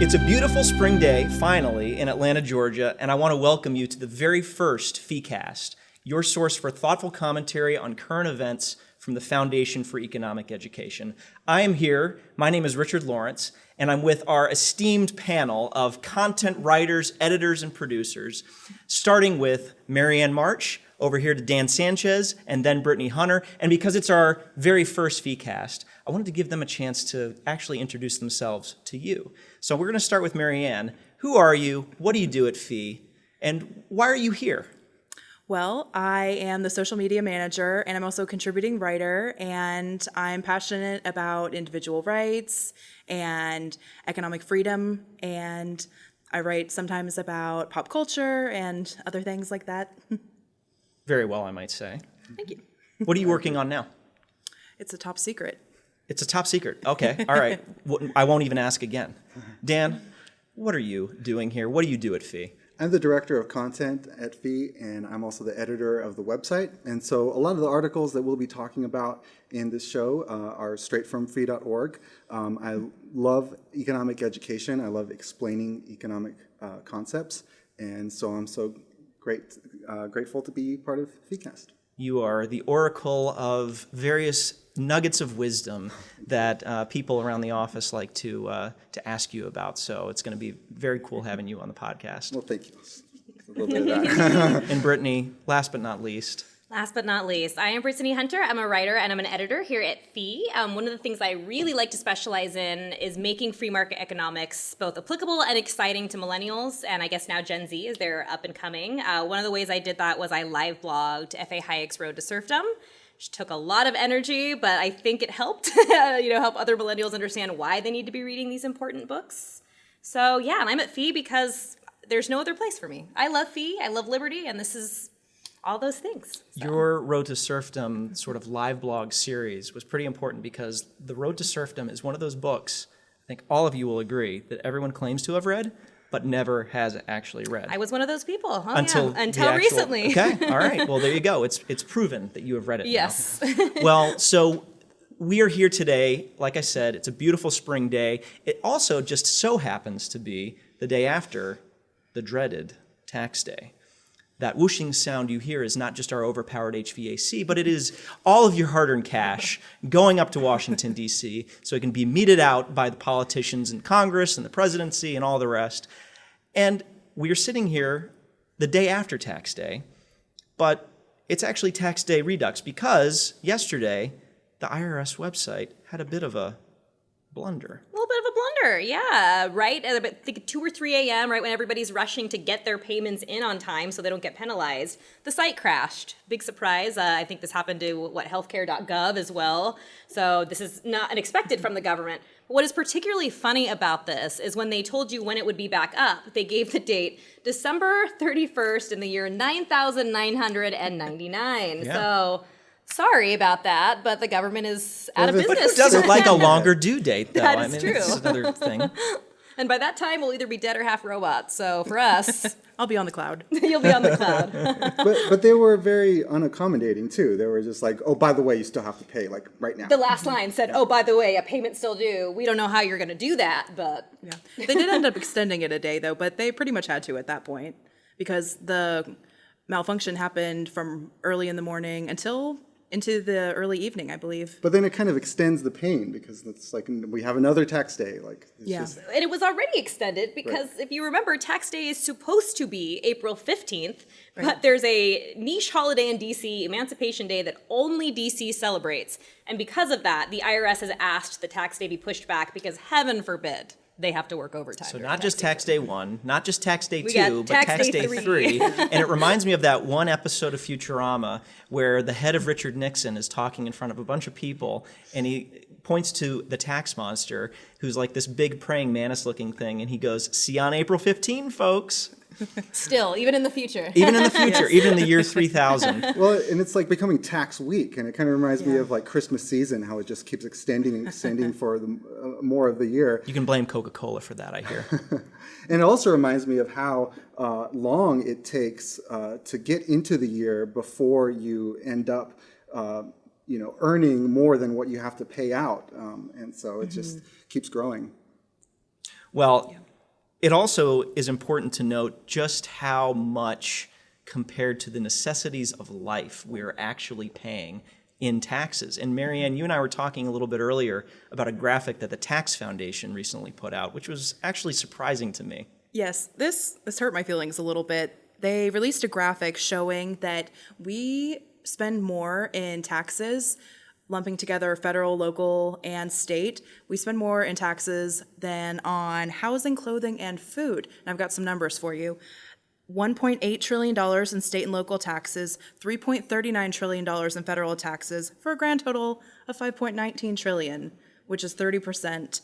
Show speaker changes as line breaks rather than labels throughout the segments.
It's a beautiful spring day, finally, in Atlanta, Georgia, and I want to welcome you to the very first FeeCast, your source for thoughtful commentary on current events from the Foundation for Economic Education. I am here, my name is Richard Lawrence, and I'm with our esteemed panel of content writers, editors, and producers, starting with Marianne March, over here to Dan Sanchez, and then Brittany Hunter. And because it's our very first FeeCast, I wanted to give them a chance to actually introduce themselves to you. So we're going to start with Marianne. Who are you? What do you do at Fee? And why are you here?
Well, I am the social media manager and I'm also a contributing writer and I'm passionate about individual rights and economic freedom and I write sometimes about pop culture and other things like that.
Very well, I might say.
Thank you.
What are you working on now?
It's a top secret.
It's a top secret. Okay, all right. I won't even ask again. Dan, what are you doing here? What do you do at Fee?
I'm the director of content at Fee, and I'm also the editor of the website. And so a lot of the articles that we'll be talking about in this show uh, are straight from fee.org. Um, I love economic education. I love explaining economic uh, concepts. And so I'm so great, uh, grateful to be part of FeeCast.
You are the oracle of various nuggets of wisdom that uh, people around the office like to uh, to ask you about. So it's going to be very cool having you on the podcast.
Well, thank you.
and Brittany, last but not least.
Last but not least, I am Brittany Hunter. I'm a writer and I'm an editor here at Fee. Um, one of the things I really like to specialize in is making free market economics both applicable and exciting to millennials, and I guess now Gen Z as they're up and coming. Uh, one of the ways I did that was I live blogged F.A. Hayek's Road to Serfdom, which took a lot of energy, but I think it helped, you know, help other millennials understand why they need to be reading these important books. So yeah, and I'm at Fee because there's no other place for me. I love Fee, I love liberty, and this is all those things.
So. Your Road to Serfdom sort of live blog series was pretty important because The Road to Serfdom is one of those books, I think all of you will agree, that everyone claims to have read, but never has actually read.
I was one of those people. Until yeah. until actual, recently.
okay, all right. Well, there you go. It's it's proven that you have read it.
Yes.
well, so we are here today. Like I said, it's a beautiful spring day. It also just so happens to be the day after the dreaded tax day that whooshing sound you hear is not just our overpowered HVAC, but it is all of your hard-earned cash going up to Washington, D.C., so it can be meted out by the politicians in Congress and the presidency and all the rest. And we are sitting here the day after tax day, but it's actually tax day redux because yesterday the IRS website had a bit of a blunder.
A little bit of a blunder, yeah, right? At about think 2 or 3 a.m., right when everybody's rushing to get their payments in on time so they don't get penalized, the site crashed. Big surprise. Uh, I think this happened to, what, healthcare.gov as well. So this is not unexpected from the government. What is particularly funny about this is when they told you when it would be back up, they gave the date December 31st in the year 9999. Yeah. So Sorry about that, but the government is out of business.
But who doesn't like a longer due date, though?
That
is
I mean, true.
This is another thing.
and by that time, we'll either be dead or half robots. So for us,
I'll be on the cloud.
you'll be on the cloud.
but but they were very unaccommodating too. They were just like, oh, by the way, you still have to pay like right now.
The last line said, oh, by the way, a payment still due. We don't know how you're going to do that, but
yeah, they did end up extending it a day though. But they pretty much had to at that point because the malfunction happened from early in the morning until into the early evening, I believe.
But then it kind of extends the pain because it's like we have another tax day. Like
yeah, just... and it was already extended because right. if you remember, tax day is supposed to be April fifteenth, right. but there's a niche holiday in DC, Emancipation Day, that only DC celebrates, and because of that, the IRS has asked the tax day be pushed back because heaven forbid they have to work overtime.
So not just tax day one, not just tax day we two, but tax, tax day, day three. and it reminds me of that one episode of Futurama where the head of Richard Nixon is talking in front of a bunch of people and he points to the tax monster who's like this big praying mantis looking thing and he goes, see you on April 15, folks.
Still, even in the future.
even in the future, yes. even in the year 3000.
Well, and it's like becoming tax week, and it kind of reminds yeah. me of like Christmas season, how it just keeps extending and extending for the, uh, more of the year.
You can blame Coca-Cola for that, I hear.
and it also reminds me of how uh, long it takes uh, to get into the year before you end up uh, you know, earning more than what you have to pay out, um, and so it just keeps growing.
Well, it also is important to note just how much compared to the necessities of life we're actually paying in taxes. And Marianne, you and I were talking a little bit earlier about a graphic that the Tax Foundation recently put out, which was actually surprising to me.
Yes, this this hurt my feelings a little bit. They released a graphic showing that we spend more in taxes, lumping together federal, local, and state. We spend more in taxes than on housing, clothing, and food. And I've got some numbers for you. $1.8 trillion in state and local taxes, $3.39 trillion in federal taxes, for a grand total of 5.19 trillion, which is 30%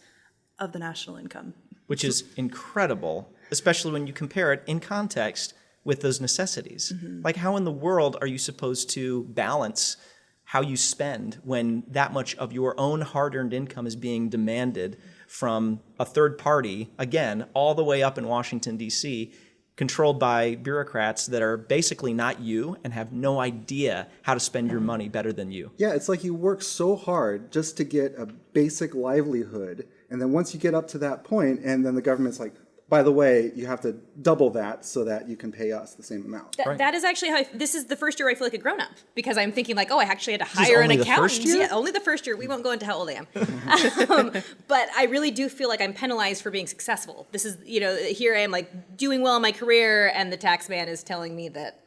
of the national income.
which is incredible, especially when you compare it in context with those necessities. Mm-hmm. Like, how in the world are you supposed to balance how you spend when that much of your own hard earned income is being demanded from a third party, again, all the way up in Washington, D.C., controlled by bureaucrats that are basically not you and have no idea how to spend your money better than you?
Yeah, it's like you work so hard just to get a basic livelihood, and then once you get up to that point, and then the government's like, by the way, you have to double that so that you can pay us the same amount.
Th- That is actually how I, this is the first year I feel like a grown up because I'm thinking like, oh, I actually had to hire an
only the
accountant.
first year?
Yeah, only the first year. We won't go into how old I am, um, but I really do feel like I'm penalized for being successful. This is, you know, here I am like doing well in my career, and the tax man is telling me that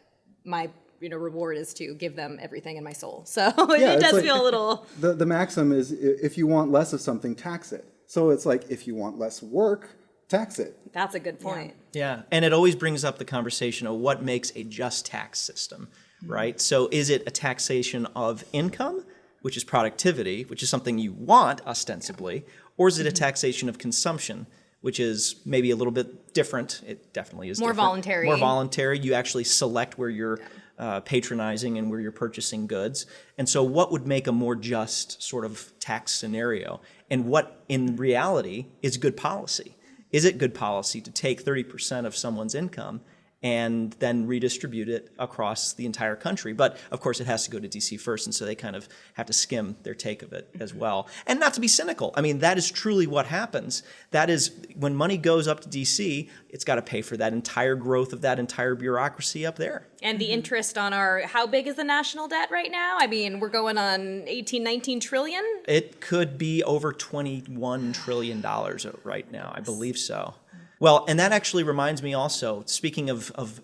my you know reward is to give them everything in my soul. So
Yeah,
it does
like-
feel a little.
The, the maxim is if you want less of something, tax it. So it's like if you want less work, tax it.
That's a good point.
Yeah, and it always brings up the conversation of what makes a just tax system, right? So is it a taxation of income, which is productivity, which is something you want ostensibly, or is it a taxation of consumption, which is maybe a little bit different? It definitely is
More
different.
voluntary.
More voluntary. You actually select where you're uh, patronizing and where you're purchasing goods. And so, what would make a more just sort of tax scenario? And what, in reality, is good policy? Is it good policy to take 30% of someone's income and then redistribute it across the entire country? But of course, it has to go to DC first, and so they kind of have to skim their take of it as mm-hmm. well. And not to be cynical, I mean, that is truly what happens. That is, when money goes up to DC, it's got to pay for that entire growth of that entire bureaucracy up there.
And the mm-hmm. interest on our how big is the national debt right now? I mean, we're going on 18, 19 trillion.
It could be over $21 trillion right now. I believe so. Well, and that actually reminds me also, speaking of, of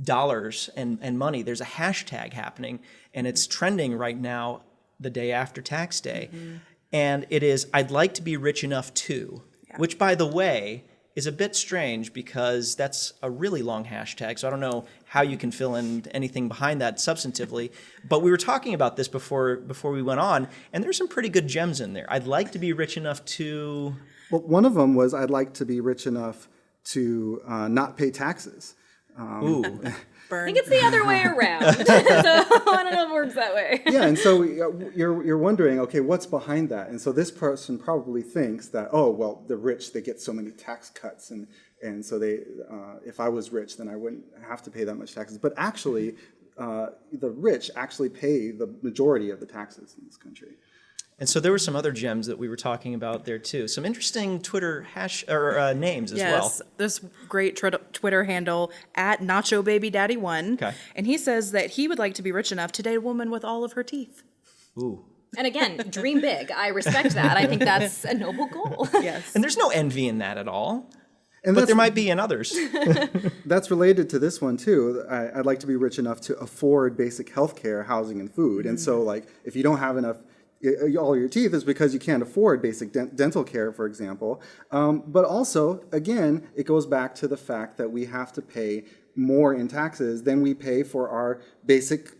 dollars and, and money, there's a hashtag happening, and it's trending right now the day after tax day. Mm-hmm. And it is, I'd like to be rich enough too, which, by the way, is a bit strange because that's a really long hashtag. So I don't know how you can fill in anything behind that substantively. But we were talking about this before before we went on, and there's some pretty good gems in there. I'd like to be rich enough to.
Well, one of them was I'd like to be rich enough to uh, not pay taxes.
Ooh,
I think it's the other way around. so I don't know if it works that way.
yeah, and so uh, you're you're wondering, okay, what's behind that? And so this person probably thinks that, oh, well, the rich they get so many tax cuts, and and so they, uh, if I was rich, then I wouldn't have to pay that much taxes. But actually, uh, the rich actually pay the majority of the taxes in this country.
And so there were some other gems that we were talking about there too. Some interesting Twitter hash or uh, names as well.
Yes, this great trit- Twitter handle at Nacho Baby Daddy One,
Okay.
and he says that he would like to be rich enough to date a woman with all of her teeth.
Ooh,
And again, dream big. I respect that. I think that's a noble goal.
Yes,
and there's no envy in that at all.
And
But there might be in others.
that's related to this one too. I, I'd like to be rich enough to afford basic health care, housing, and food. And so, like, if you don't have enough, i- all your teeth is because you can't afford basic dent- dental care, for example. Um, but also, again, it goes back to the fact that we have to pay more in taxes than we pay for our basic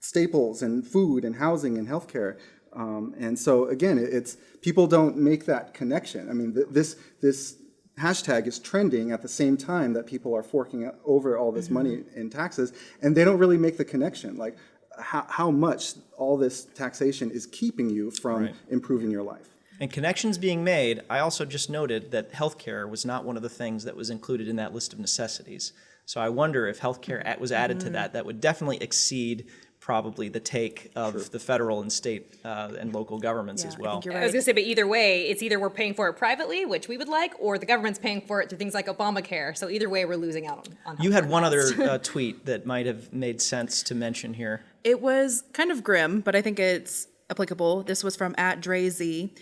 staples and food and housing and healthcare. Um, and so again, it, it's people don't make that connection. I mean, th- this this hashtag is trending at the same time that people are forking over all this money in taxes, and they don't really make the connection. Like how, how much all this taxation is keeping you from
Right.
improving your life.
And connections being made, I also just noted that healthcare was not one of the things that was included in that list of necessities. So I wonder if healthcare at- was added to that, that would definitely exceed probably the take of the federal and state uh, and local governments
Yeah,
as well.
think you're
I was gonna say, but either way, it's either we're paying for it privately, which we would like, or the government's paying for it through things like Obamacare. So either way, we're losing out on. on
You had
healthcare
one other uh, tweet that might have made sense to mention here.
It was kind of grim, but I think it's applicable. This was from at Drazy.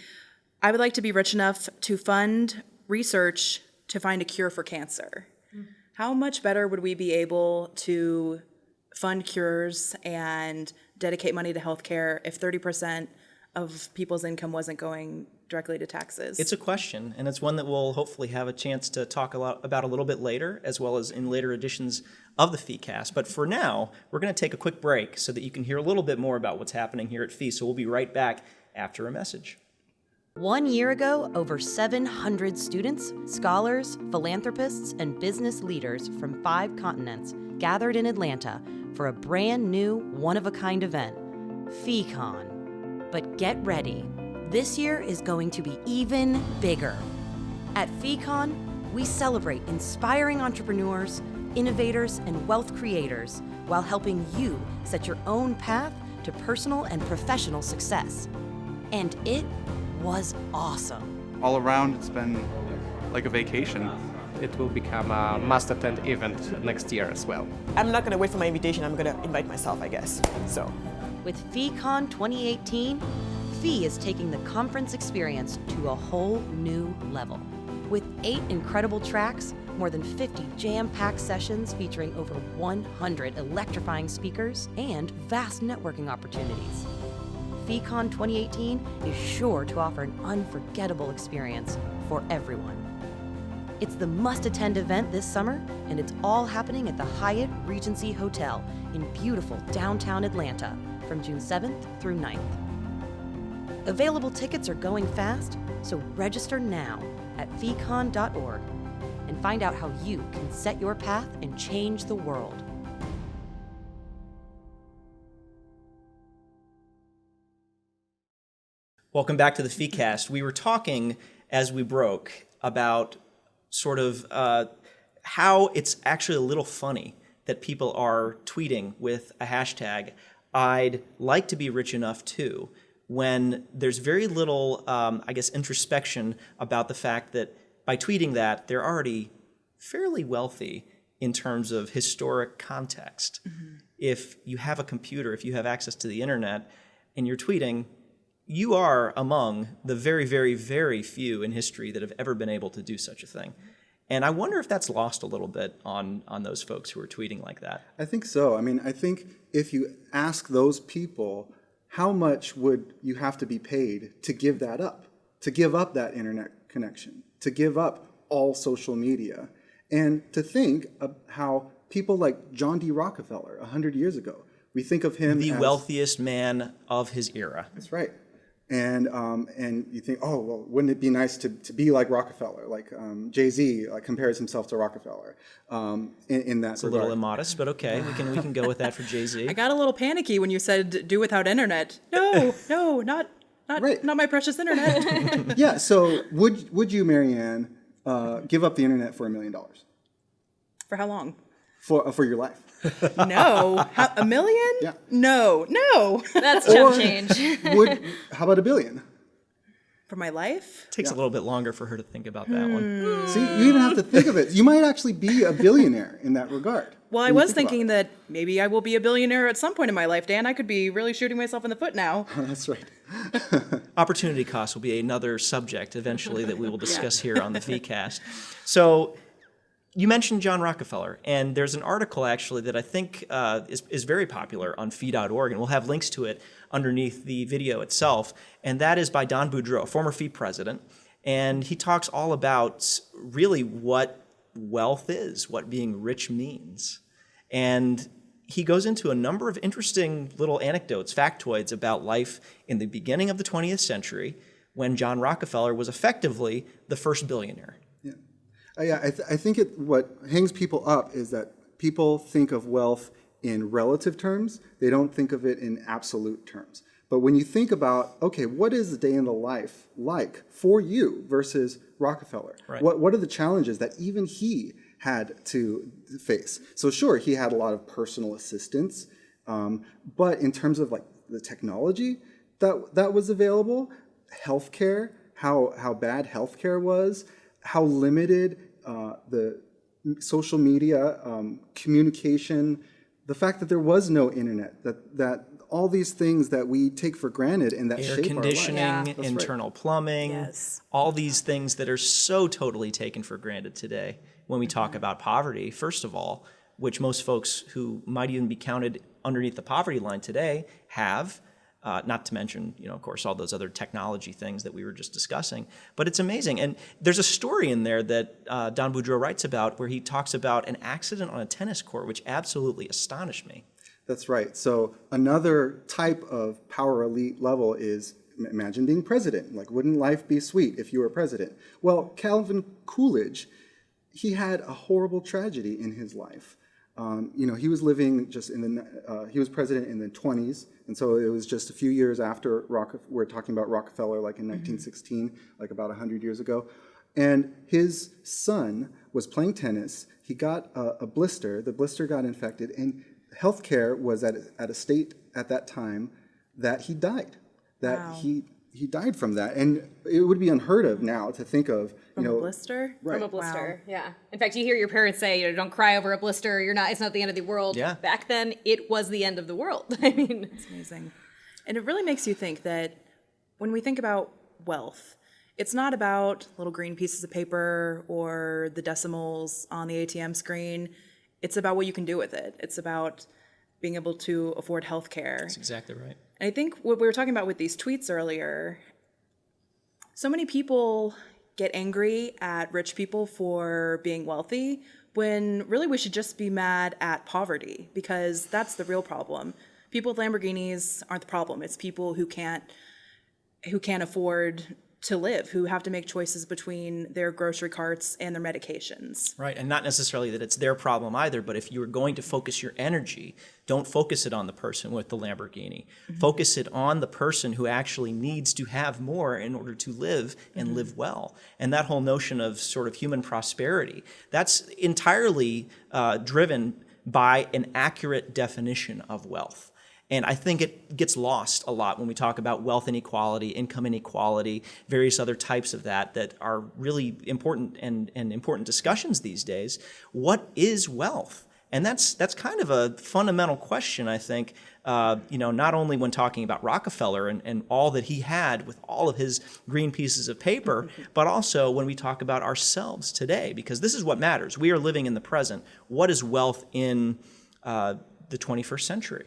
I would like to be rich enough to fund research to find a cure for cancer. How much better would we be able to fund cures and dedicate money to healthcare if 30% of people's income wasn't going directly to taxes?
It's a question, and it's one that we'll hopefully have a chance to talk a lot about a little bit later, as well as in later editions of the FeeCast. But for now, we're going to take a quick break so that you can hear a little bit more about what's happening here at Fee. So we'll be right back after a message.
One year ago, over 700 students, scholars, philanthropists, and business leaders from five continents gathered in Atlanta for a brand new, one of a kind event, FeeCon. But get ready, this year is going to be even bigger. At FeeCon, we celebrate inspiring entrepreneurs, innovators, and wealth creators while helping you set your own path to personal and professional success. And it was awesome.
all around it's been like a vacation.
It will become a must attend event next year as well.
I'm not going to wait for my invitation. I'm going to invite myself, I guess. So,
With FeeCon 2018, Fee is taking the conference experience to a whole new level. With eight incredible tracks, more than 50 jam packed sessions featuring over 100 electrifying speakers, and vast networking opportunities. FeeCon 2018 is sure to offer an unforgettable experience for everyone. It's the must attend event this summer, and it's all happening at the Hyatt Regency Hotel in beautiful downtown Atlanta from June 7th through 9th. Available tickets are going fast, so register now at feecon.org and find out how you can set your path and change the world.
Welcome back to the FeeCast. We were talking as we broke about sort of uh, how it's actually a little funny that people are tweeting with a hashtag, I'd like to be rich enough too, when there's very little, um, I guess, introspection about the fact that by tweeting that, they're already fairly wealthy in terms of historic context. Mm-hmm. If you have a computer, if you have access to the internet, and you're tweeting, you are among the very, very, very few in history that have ever been able to do such a thing. Mm-hmm. And I wonder if that's lost a little bit on, on those folks who are tweeting like that.
I think so. I mean, I think if you ask those people, how much would you have to be paid to give that up? To give up that internet connection, to give up all social media, and to think of how people like John D. Rockefeller 100 years ago, we think of him
The
as,
wealthiest man of his era.
That's right. And um, and you think, oh well, wouldn't it be nice to, to be like Rockefeller? Like um, Jay Z like compares himself to Rockefeller um, in, in that
It's a little immodest, but okay, we can we can go with that for Jay Z.
I got a little panicky when you said do without internet. No, no, not not
Right.
not my precious internet.
yeah. So would would you, Marianne, uh, give up the internet for a million dollars
For how long?
for uh, for your life?
No, how, a million?
Yeah.
No, no.
That's chump change.
Would how about a billion?
For my life?
It takes a little bit longer for her to think about that one.
See, you even have to think of it. You might actually be a billionaire in that regard.
Well, I was thinking that maybe I will be a billionaire at some point in my life, Dan. I could be really shooting myself in the foot now.
That's right.
Opportunity cost will be another subject eventually that we will discuss here on the FeeCast. So you mentioned John Rockefeller, and there's an article actually that I think uh, is, is very popular on fee.org, and we'll have links to it underneath the video itself. And that is by Don Boudreaux, a former fee president. And he talks all about really what wealth is, what being rich means. And he goes into a number of interesting little anecdotes, factoids about life in the beginning of the 20th century when John Rockefeller was effectively the first billionaire.
Yeah, uh, yeah. I, th- I think it, what hangs people up is that people think of wealth in relative terms. They don't think of it in absolute terms. But when you think about, okay, what is the day in the life like for you versus Rockefeller?
Right.
What what are the challenges that even he had to face? So sure, he had a lot of personal assistance. Um, but in terms of like the technology that that was available, healthcare, how how bad healthcare was, how limited uh, the social media um, communication, the fact that there was no internet, that that all these things that we take for granted and that
Air
shape our life.
conditioning,
That's right.
internal plumbing,
Yes.
all these things that are so totally taken for granted today when we talk about poverty, first of all, which most folks who might even be counted underneath the poverty line today have. Uh, not to mention, you know, of course, all those other technology things that we were just discussing. But it's amazing. And there's a story in there that uh, Don Boudreaux writes about where he talks about an accident on a tennis court, which absolutely astonished me.
That's right. So another type of power elite level is imagine being president. Like, wouldn't life be sweet if you were president? Well, Calvin Coolidge, he had a horrible tragedy in his life. Um, you know, he was living just in the, uh, he was president in the 20s, and so it was just a few years after Rockefeller, we're talking about Rockefeller like in 1916, like about 100 years ago. And his son was playing tennis. He got a, a blister. The blister got infected, and healthcare was at, at a state at that time that he died. That
Wow.
he he died from that, and it would be unheard of now to think of
From
you know
a blister?
From a blister, yeah. In fact, you hear your parents say, you know, "Don't cry over a blister. You're not. It's not the end of the world."
Yeah.
Back then, it was the end of the world. I mean, it's
Amazing. And it really makes you think that when we think about wealth, it's not about little green pieces of paper or the decimals on the ATM screen. It's about what you can do with it. It's about being able to afford health care.
That's exactly right.
And I think what we were talking about with these tweets earlier, so many people get angry at rich people for being wealthy when really we should just be mad at poverty because that's the real problem. People with Lamborghinis aren't the problem. It's people who can't who can't afford to live, who have to make choices between their grocery carts and their medications.
Right, and not necessarily that it's their problem either, but if you are going to focus your energy, don't focus it on the person with the Lamborghini. Focus it on the person who actually needs to have more in order to live and live well. And that whole notion of sort of human prosperity, that's entirely uh, driven by an accurate definition of wealth. And I think it gets lost a lot when we talk about wealth inequality, income inequality, various other types of that that are really important and, and important discussions these days. What is wealth? And that's that's kind of a fundamental question, I think. Uh, you know, not only when talking about Rockefeller and, and all that he had with all of his green pieces of paper, but also when we talk about ourselves today, because this is what matters. We are living in the present. What is wealth in uh, the 21st century?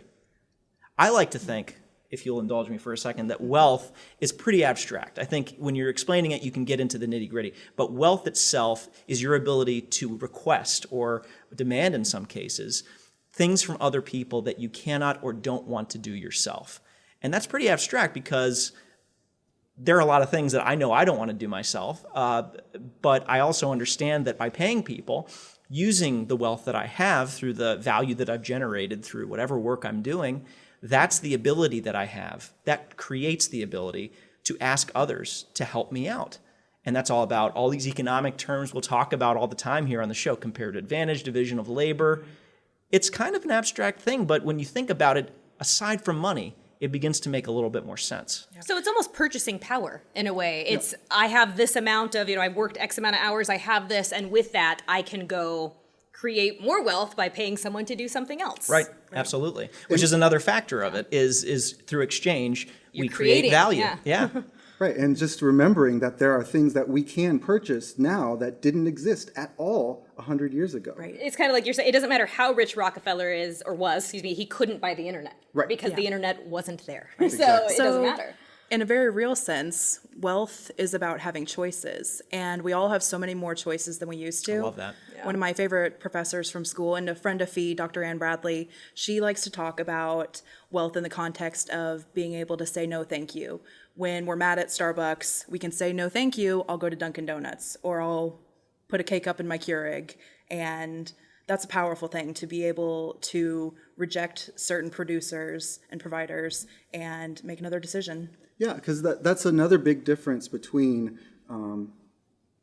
I like to think, if you'll indulge me for a second, that wealth is pretty abstract. I think when you're explaining it, you can get into the nitty gritty. But wealth itself is your ability to request or demand, in some cases, things from other people that you cannot or don't want to do yourself. And that's pretty abstract because there are a lot of things that I know I don't want to do myself, uh, but I also understand that by paying people, using the wealth that I have through the value that I've generated through whatever work I'm doing, that's the ability that I have. That creates the ability to ask others to help me out. And that's all about all these economic terms we'll talk about all the time here on the show comparative advantage, division of labor. It's kind of an abstract thing, but when you think about it, aside from money, it begins to make a little bit more sense.
So it's almost purchasing power in a way. It's I have this amount of, you know, I've worked X amount of hours, I have this, and with that I can go create more wealth by paying someone to do something else.
Right, absolutely. Which is another factor of it is is through exchange we
You're
create
creating,
value.
yeah.
yeah.
Right, and just remembering that there are things that we can purchase now that didn't exist at all 100 years ago.
Right.
It's kind of like you're saying, it doesn't matter how rich Rockefeller is or was, excuse me, he couldn't buy the internet.
Right.
Because the internet wasn't there. So
Exactly.
it doesn't matter.
In a very real sense, wealth is about having choices, and we all have so many more choices than we used to. I
love that.
One of my favorite professors from school and a friend of Fee, Dr. Anne Bradley, she likes to talk about wealth in the context of being able to say no thank you. When we're mad at Starbucks, we can say no thank you, I'll go to Dunkin' Donuts, or I'll put a K-Cup in my Keurig. And that's a powerful thing to be able to reject certain producers and providers and make another decision.
Yeah, because that, that's another big difference between um,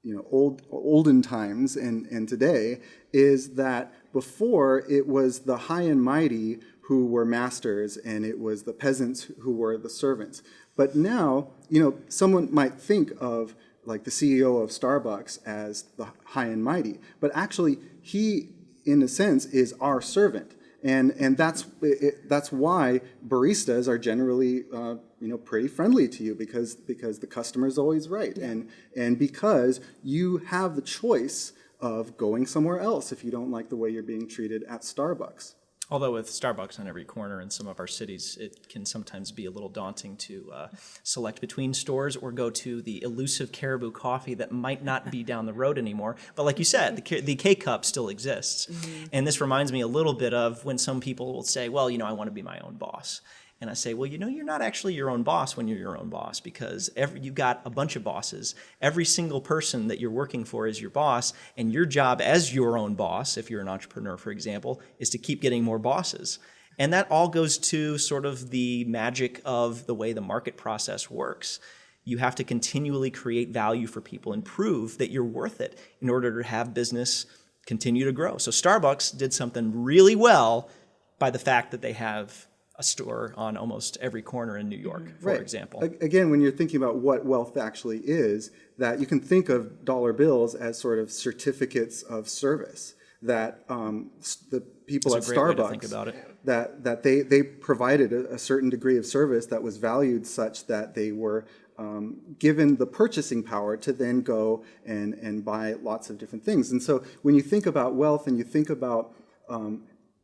you know old olden times and, and today is that before it was the high and mighty who were masters and it was the peasants who were the servants. But now, you know, someone might think of like the CEO of Starbucks as the high and mighty, but actually he, in a sense, is our servant. And, and that's, it, that's why baristas are generally uh, you know, pretty friendly to you because, because the customer is always right. And, and because you have the choice of going somewhere else if you don't like the way you're being treated at Starbucks.
Although with Starbucks on every corner in some of our cities, it can sometimes be a little daunting to uh, select between stores or go to the elusive Caribou coffee that might not be down the road anymore. But like you said, the, K- the K cup still exists. And this reminds me a little bit of when some people will say, well, you know, I want to be my own boss. And I say, well, you know, you're not actually your own boss when you're your own boss because every, you've got a bunch of bosses. Every single person that you're working for is your boss, and your job as your own boss, if you're an entrepreneur, for example, is to keep getting more bosses. And that all goes to sort of the magic of the way the market process works. You have to continually create value for people and prove that you're worth it in order to have business continue to grow. So Starbucks did something really well by the fact that they have a store on almost every corner in New York, for
Right.
example.
Again, when you're thinking about what wealth actually is, that you can think of dollar bills as sort of certificates of service that um, the people
That's
at Starbucks
think about it.
that that they they provided a, a certain degree of service that was valued such that they were um, given the purchasing power to then go and and buy lots of different things. And so when you think about wealth and you think about um,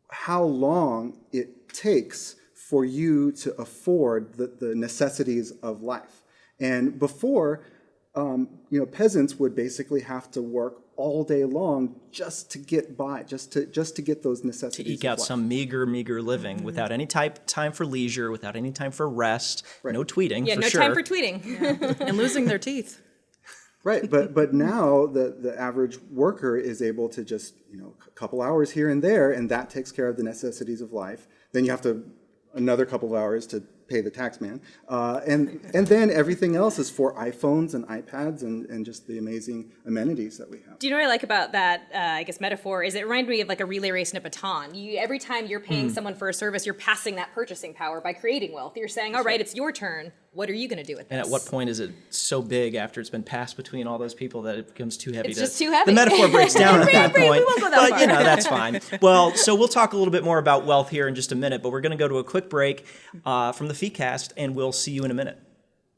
how long it takes for you to afford the, the necessities of life. And before, um, you know, peasants would basically have to work all day long just to get by, just to just to get those necessities.
to
necessities.
eke out
life.
some meager, meager living
Mm-hmm.
without any type time for leisure, without any time for rest, no tweeting
Yeah,
for
no
sure.
time for tweeting.
and losing their teeth.
Right, but but now the the average worker is able to just you know a couple hours here and there, and that takes care of the necessities of life. Then you have to another couple of hours to pay the tax man, uh, and and then everything else is for iPhones and iPads and and just the amazing amenities that we have.
Do you know what I like about that, uh, I guess, metaphor? Is it reminded me of like a relay race and a baton. You, every time you're paying
Hmm.
someone for a service, you're passing that purchasing power by creating wealth. You're saying, all right, it's your turn. What are you going to do with this?
And at what point is it so big after it's been passed between all those people that it becomes too heavy?
It's
to,
just too heavy.
The metaphor breaks down at that
Right, right, we
point.
won't go that
but you know that's fine. Well, so we'll talk a little bit more about wealth here in just a minute, but we're going to go to a quick break uh, from the FeeCast, and we'll see you in a minute.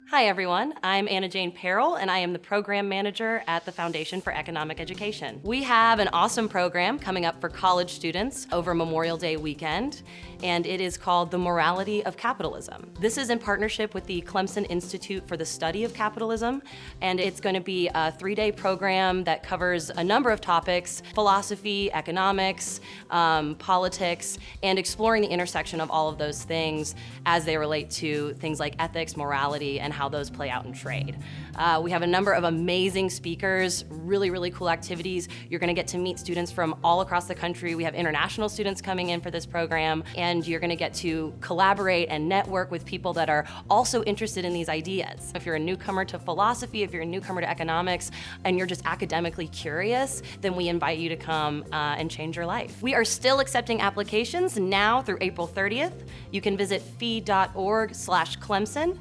Hi, everyone. I'm Anna Jane Perrell, and I am the program manager at the Foundation for Economic Education. We have an awesome program coming up for college students over Memorial Day weekend, and it is called The Morality of Capitalism. This is in partnership with the Clemson Institute for the Study of Capitalism, and it's going to be a three day program that covers a number of topics philosophy, economics, um, politics, and exploring the intersection of all of those things as they relate to things like ethics, morality, and how those play out in trade. Uh, we have a number of amazing speakers, really, really cool activities. You're going to get to meet students from all across the country. We have international students coming in for this program, and you're going to get to collaborate and network with people that are also interested in these ideas. If you're a newcomer to philosophy, if you're a newcomer to economics, and you're just academically curious, then we invite you to come uh, and change your life. We are still accepting applications now through April 30th. You can visit fee.org slash Clemson.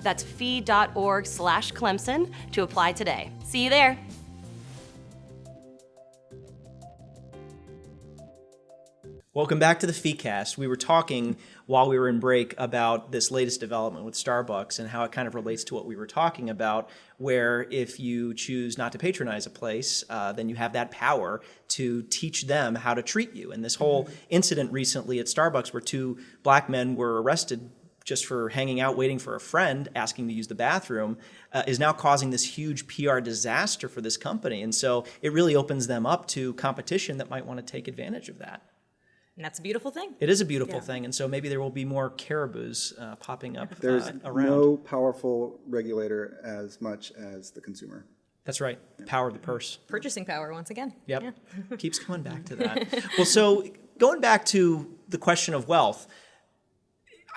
That's fee.org slash Clemson to apply today. See you there.
Welcome back to the FeeCast. We were talking while we were in break about this latest development with Starbucks and how it kind of relates to what we were talking about, where if you choose not to patronize a place, uh, then you have that power to teach them how to treat you. And this whole incident recently at Starbucks where two black men were arrested just for hanging out waiting for a friend asking to use the bathroom uh, is now causing this huge PR disaster for this company. And so it really opens them up to competition that might want to take advantage of that.
And that's a beautiful thing.
It is a beautiful thing, and so maybe there will be more caribous uh, popping up
There's
uh, around.
no powerful regulator as much as the consumer.
That's right. Power of the purse.
Purchasing power, once again.
Yep.
Yeah.
Keeps coming back to that. well, so going back to the question of wealth,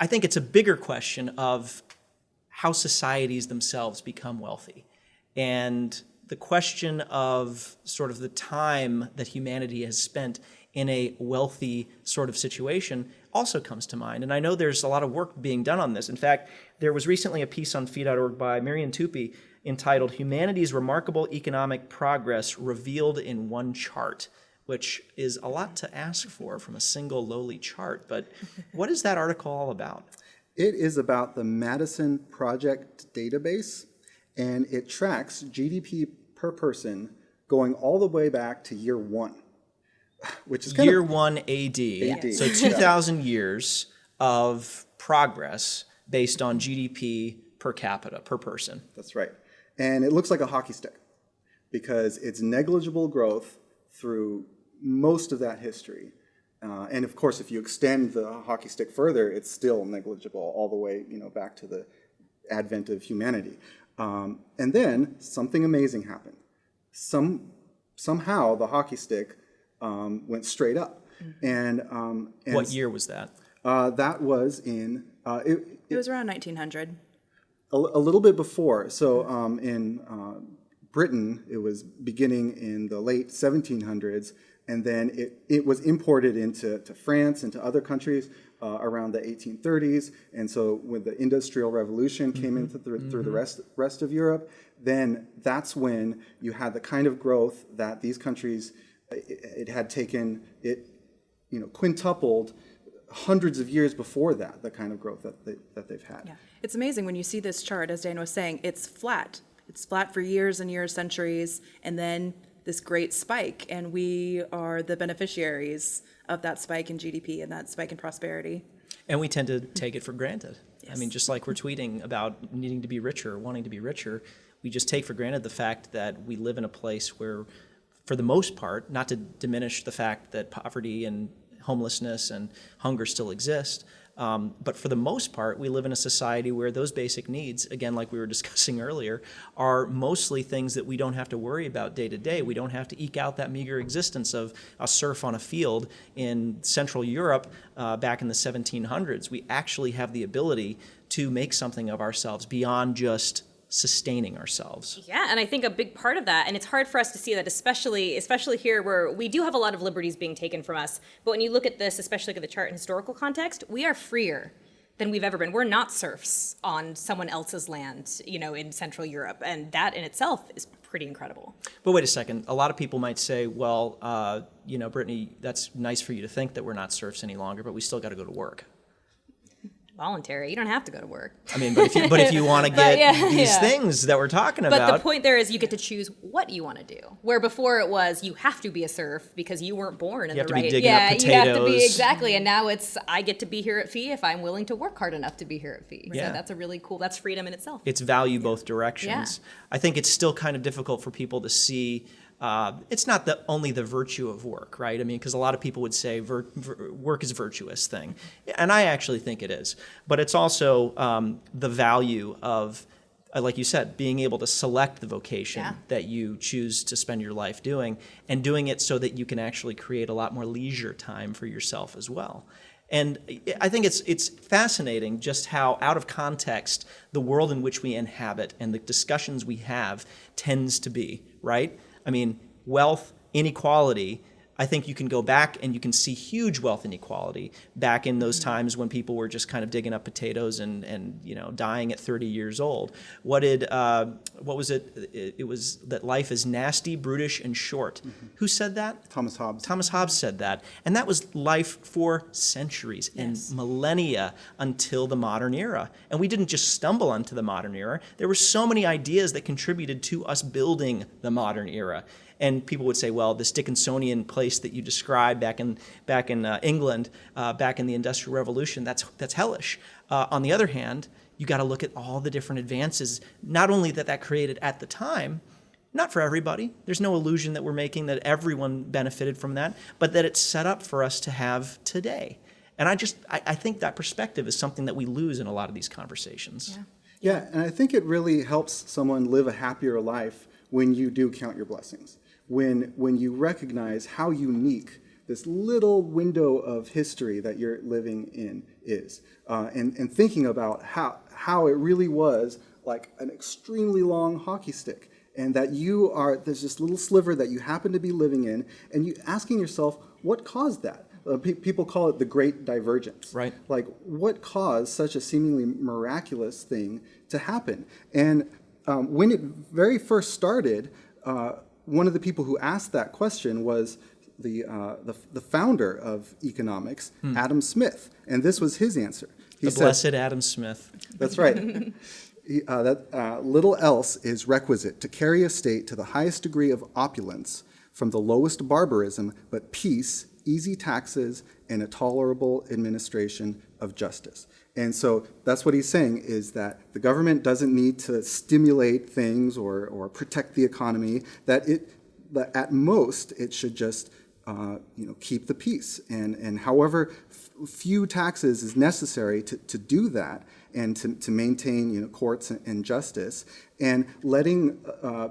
I think it's a bigger question of how societies themselves become wealthy. And the question of sort of the time that humanity has spent in a wealthy sort of situation, also comes to mind. And I know there's a lot of work being done on this. In fact, there was recently a piece on fee.org by Marian Tupy entitled Humanity's Remarkable Economic Progress Revealed in One Chart, which is a lot to ask for from a single lowly chart. But what is that article all about?
It is about the Maddison Project database, and it tracks GDP per person going all the way back to year one, which is kind
Year
of
one AD.
AD.
So 2,000 years of progress based on GDP per capita, per person.
That's right. And it looks like a hockey stick because it's negligible growth through most of that history. Uh, and of course, if you extend the hockey stick further, it's still negligible all the way, you know, back to the advent of humanity. Um, and then something amazing happened. Some somehow the hockey stick um, went straight up. And, um, and
What year was that?
Uh, that was in uh, it,
It was around 1900.
a, a little bit before. So um, in uh, Britain, it was beginning in the late 1700s, and then it, it was imported into to France and to other countries uh, around the 1830s. And so when the Industrial Revolution came into through, through the rest rest of Europe, then that's when you had the kind of growth that these countries it, it had taken it you know quintupled hundreds of years before that the kind of growth that they, that they've had.
Yeah. It's amazing when you see this chart, as Dan was saying, it's flat. It's flat for years and years, centuries, and then this great spike. And we are the beneficiaries of that spike in GDP and that spike in prosperity.
And we tend to take it for granted. I mean, just like we're tweeting about needing to be richer, wanting to be richer, we just take for granted the fact that we live in a place where, for the most part, not to diminish the fact that poverty and homelessness and hunger still exist, um, but for the most part, we live in a society where those basic needs, again, like we were discussing earlier, are mostly things that we don't have to worry about day to day. We don't have to eke out that meager existence of a serf on a field in Central Europe uh, back in the 1700s. We actually have the ability to make something of ourselves beyond just sustaining ourselves.
Yeah, and I think a big part of that, and it's hard for us to see that, especially especially here where we do have a lot of liberties being taken from us. But when you look at this, especially look at the chart in historical context, we are freer than we've ever been. We're not serfs on someone else's land, you know, in Central Europe, and that in itself is pretty incredible.
But wait a second. A lot of people might say, well, uh, you know, Brittany, that's nice for you to think that we're not serfs any longer, but we still got to go to work.
Voluntary, you don't have to go to work.
I mean, but if you, but if you want to get
yeah,
these
yeah.
things that we're talking
But
about, But
the point there is you get to choose what you want to do. Where before it was you have to be a serf because you weren't born in
You
the right. yeah, you have to be exactly. And now it's I get to be here at Fee if I'm willing to work hard enough to be here at Fee.
Yeah.
So that's a really cool. That's freedom in itself.
it's value both directions.
Yeah.
I think it's still kind of difficult for people to see. Uh, it's not the only the virtue of work, right? I mean, because a lot of people would say vir- vir- work is a virtuous thing, and I actually think it is. But it's also um, the value of, uh, like you said, being able to select the vocation
Yeah.
that you choose to spend your life doing, and doing it so that you can actually create a lot more leisure time for yourself as well. And I think it's it's fascinating just how out of context the world in which we inhabit and the discussions we have tends to be, right? I mean, wealth, inequality, I think you can go back and you can see huge wealth inequality back in those times when people were just kind of digging up potatoes and, and you know dying at 30 years old. What did uh, what was it? it? It was that life is nasty, brutish, and short. Who said that?
Thomas Hobbes.
Thomas Hobbes said that. And that was life for centuries and millennia until the modern era. And we didn't just stumble onto the modern era. There were so many ideas that contributed to us building the modern era. And people would say, well, this Dickensian place that you described back in, back in uh, England, uh, back in the Industrial Revolution, that's, that's hellish. Uh, on the other hand, you got to look at all the different advances, not only that that created at the time, not for everybody. There's no illusion that we're making that everyone benefited from that, but that it's set up for us to have today. And I just, I, I think that perspective is something that we lose in a lot of these conversations.
Yeah, and I think it really helps someone live a happier life when you do count your blessings. When when you recognize how unique this little window of history that you're living in is, uh, and and thinking about how how it really was like an extremely long hockey stick, and that you are there's this little sliver that you happen to be living in, and you asking yourself what caused that uh, pe- people call it the Great Divergence.
Right.
Like, what caused such a seemingly miraculous thing to happen? And um, when it very first started, uh, one of the people who asked that question was the, uh, the, the founder of economics, Adam Smith. And this was his answer. He
Hmm. The
said-
blessed Adam Smith.
that's right. He- uh, that uh, little else is requisite to carry a state to the highest degree of opulence, from the lowest barbarism, but peace, easy taxes, and a tolerable administration of justice. And so that's what he's saying is that the government doesn't need to stimulate things or, or protect the economy, that it that at most it should just uh, you know, keep the peace. And, and however few taxes is necessary to, to do that and to, to maintain you know, courts and, justice, and letting uh,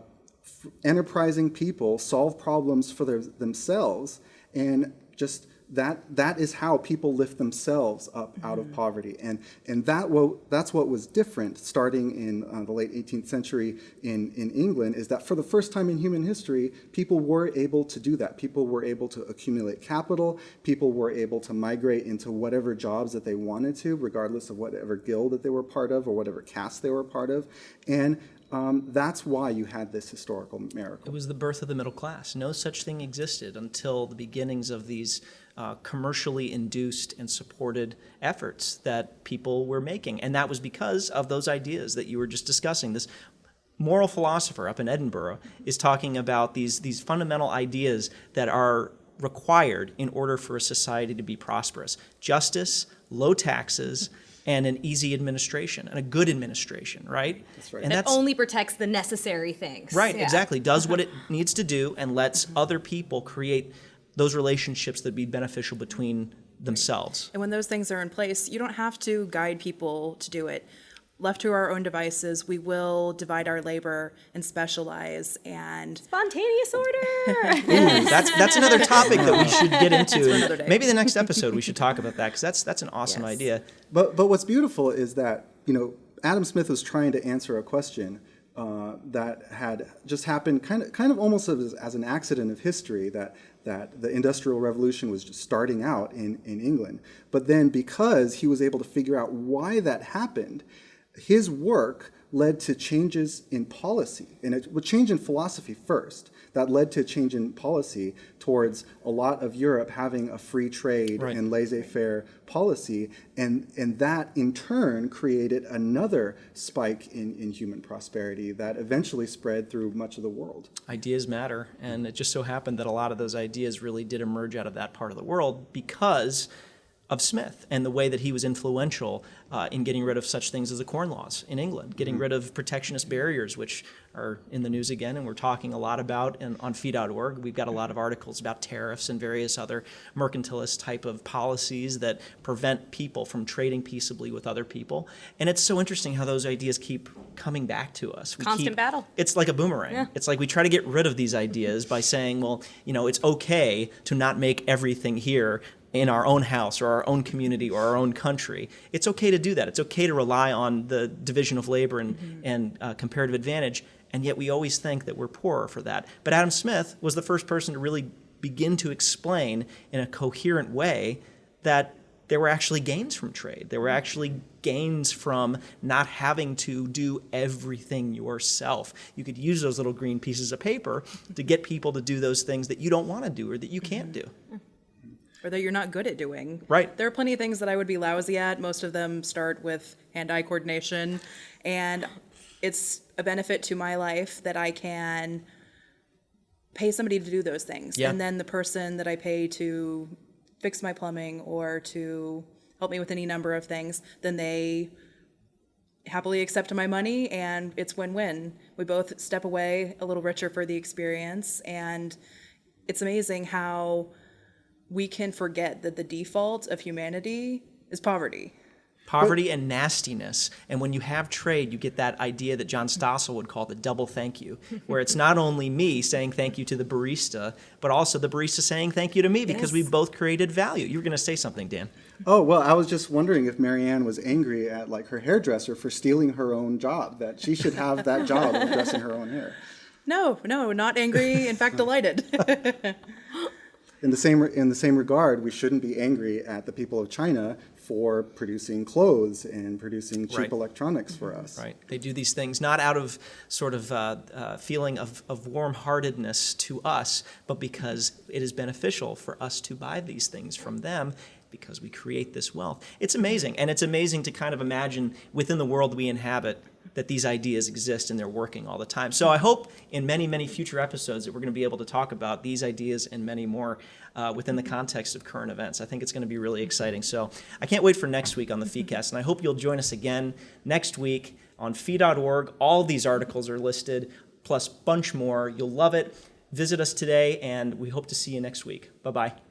enterprising people solve problems for their, themselves and just that that is how people lift themselves up out of poverty. And and that wo- that's what was different starting in uh, the late 18th century in in England is that for the first time in human history people were able to do that. People were able to accumulate capital. People were able to migrate into whatever jobs that they wanted to regardless of whatever guild that they were part of or whatever caste they were part of. And um, that's why you had this historical miracle
It was the birth of the middle class. No such thing existed until the beginnings of these uh, commercially induced and supported efforts that people were making. And that was because of those ideas that you were just discussing. This moral philosopher up in Edinburgh is talking about these, these fundamental ideas that are required in order for a society to be prosperous justice, low taxes, and an easy administration, and a good administration, right? That's
right.
And
That only protects the necessary things.
Right,
Yeah.
exactly. Does what uh-huh. it needs to do and lets other people create those relationships that be beneficial between themselves.
And when those things are in place, you don't have to guide people to do it. Left to our own devices, we will divide our labor and specialize and
Spontaneous order.
Ooh, that's that's another topic that we should get into. Maybe the next episode we should talk about that because that's that's an awesome
Yes.
idea.
But but what's beautiful is that you know Adam Smith was trying to answer a question uh, that had just happened, kind of kind of almost as, as an accident of history that that the Industrial Revolution was just starting out in in England. But then because he was able to figure out why that happened, his work led to changes in policy, and it would change in philosophy first. That led to a change in policy towards a lot of Europe having a free trade
Right.
and laissez-faire policy, and, and that in turn created another spike in, in human prosperity that eventually spread through much of the world.
Ideas matter, and it just so happened that a lot of those ideas really did emerge out of that part of the world because of Smith and the way that he was influential uh, in getting rid of such things as the Corn Laws in England, getting rid of protectionist barriers, which are in the news again, and we're talking a lot about in, on fee.org. We've got a lot of articles about tariffs and various other mercantilist type of policies that prevent people from trading peaceably with other people. And it's so interesting how those ideas keep coming back to us. We
Constant
keep-
battle.
it's like a boomerang. Yeah. It's like we try to get rid of these ideas by saying, well, you know, it's okay to not make everything here in our own house or our own community or our own country. It's okay to do that. It's okay to rely on the division of labor and, and uh, comparative advantage, and yet we always think that we're poorer for that. But Adam Smith was the first person to really begin to explain in a coherent way that there were actually gains from trade. There were actually gains from not having to do everything yourself. You could use those little green pieces of paper to get people to do those things that you don't want to do or that you can't do.
Or that you're not good at doing.
Right.
There are plenty of things that I would be lousy at. Most of them start with hand-eye coordination, and it's a benefit to my life that I can pay somebody to do those things,
Yeah.
and then the person that I pay to fix my plumbing or to help me with any number of things, then they happily accept my money and it's win-win. We both step away a little richer for the experience and it's amazing how we can forget that the default of humanity is poverty.
Poverty and nastiness. And when you have trade, you get that idea that John Stossel would call the double thank you, where it's not only me saying thank you to the barista, but also the barista saying thank you to me because
Yes.
we both created value. You were going to say something, Dan.
Oh well, I was just wondering if Marianne was angry at like her hairdresser for stealing her own job. That she should have that job of dressing her own hair.
No, no, not angry, in fact delighted.
in the same in the same regard, we shouldn't be angry at the people of China for producing clothes and producing cheap
Right.
electronics for us.
Right. They do these things not out of sort of uh, uh, feeling of, of warm-heartedness to us, but because it is beneficial for us to buy these things from them because we create this wealth. It's amazing. And it's amazing to kind of imagine within the world we inhabit that these ideas exist and they're working all the time. So I hope in many, many future episodes that we're going to be able to talk about these ideas and many more uh, within the context of current events. I think it's going to be really exciting. So I can't wait for next week on the FeeCast, and I hope you'll join us again next week on fee.org. All these articles are listed, plus bunch more. You'll love it. Visit us today, and we hope to see you next week. Bye-bye.